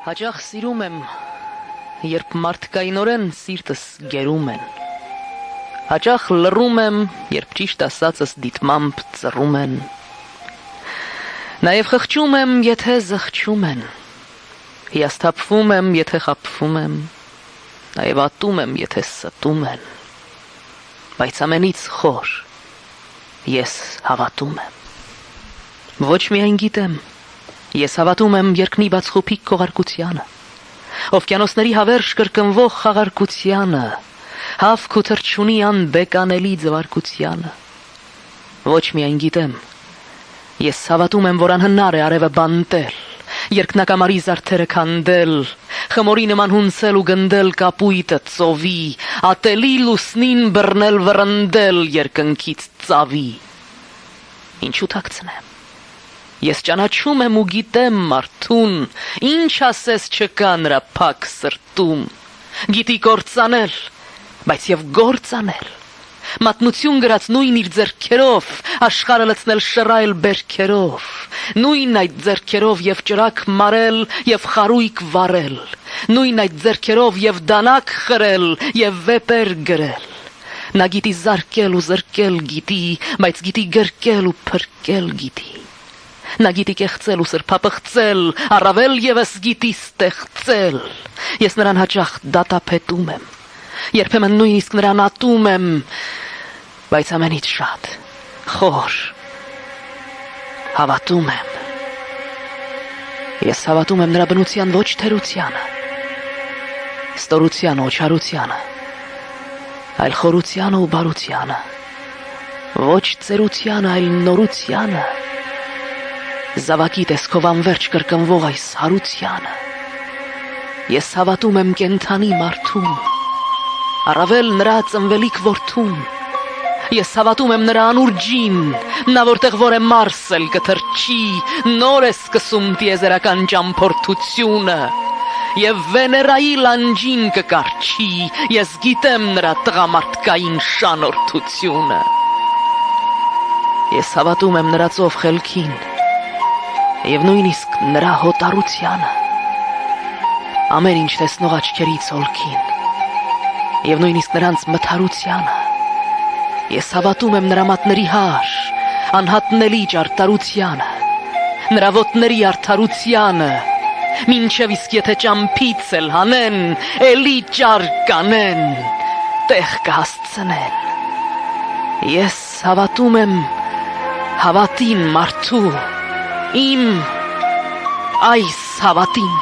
Հաճախ սիրում եմ, երբ մարդկայինորեն սիրտս գերում են։ Հաճախ լռում եմ, երբ ճիշտ ասածս դիտմամբ ծռում են։ Նաև խղճում եմ, եթե զղջում են։ Հիասթափվում եմ, եթե խափվում եմ։ Նաև ատում եմ, եթե ստում են։ Բայց ամենից խոր ես հավատում եմ։ Ոչ միայն գիտեմ, ես հավատում եմ երկնի բաց խոփիկ քողարկությանը, օվկիանոսների հավերժ կրկնվող խաղարկությանը, հավք ու թրջունի անբեկանելի ձվարկությանը։ Ոչ միայն գիտեմ, ես հավատում եմ, որ անհնար է արևը բանտել, երկնակամարի զարդերը քանդել, խմորի նման հունցել ու գնդել կապույտը ծովի, ատելի լուսնին բռնել վրընդել երկնքից ծավի։ Ինչու թաքցնեմ։ Ես ճանաչում եմ ու գիտեմ մարդուն, ինչ ասես չկա նրա փակ սրտում։ Գիտի կործանել, բայց եւ գործանել։ Մատնություն գրած նույն իր ձեռքերով, աշխարհը լցնել շռայլ բերքերով, նույն այդ ձեռքերով եւ ճրակ մարել եւ խարույկ վառել, նույն այդ ձեռքերով եւ դանակ խրել եւ վեպեր գրել։ Նա գիտի զարկել ու զրկել գիտի, բայց գիտի գրկել ու փրկել գիտի։ Նա գիտի կեղծել ու սրբապղծել, առավել եւս գիտի ստեղծել։ Ես նրան հաճախ դատապետում եմ։ Երբեմն նույնիսկ նրան ատում եմ, բայց ամենից շատ խոր հավատում եմ։ Ես հավատում եմ նրա բնության ոչ թերությանը, ստորության ու չարությանը, այլ խորությանը ու բարությանը, ոչ ծերությանը, այլ նորությանը զավակի տեսքով անverջ կրկնվող այս հարությանը։ Ես հավատում եմ կենթանի մարդուն, առավել նրա ծնվելիք որդուն։ Ես հավատում եմ նրա անուրջին, նա որտեղ որ է մարսել կթրջի, նոր է սկսում տիեզերական ճամփորդությունը եւ Վեներայի լանջին կկարչի, ես գիտեմ նրա տղամարդկային շանորթությունը։ Ես հավատում եմ նրա ծով խելքին, եւ նույնիսկ նրա հոտարությանը ամեն ինչ տեսնող աչքերից ոլքին եւ նույնիսկ նրանց մթարությանը ես հավատում եմ նրա մատների հար անհատնելի ճարտարությանը նրա ոտների արդարությանը մինչև իսկ եթե ճամփից էլ հանեն էլի ճար կանեն տեղ կհասցնեն ես հավատում եմ հավատին մարդու իմ այս հավատին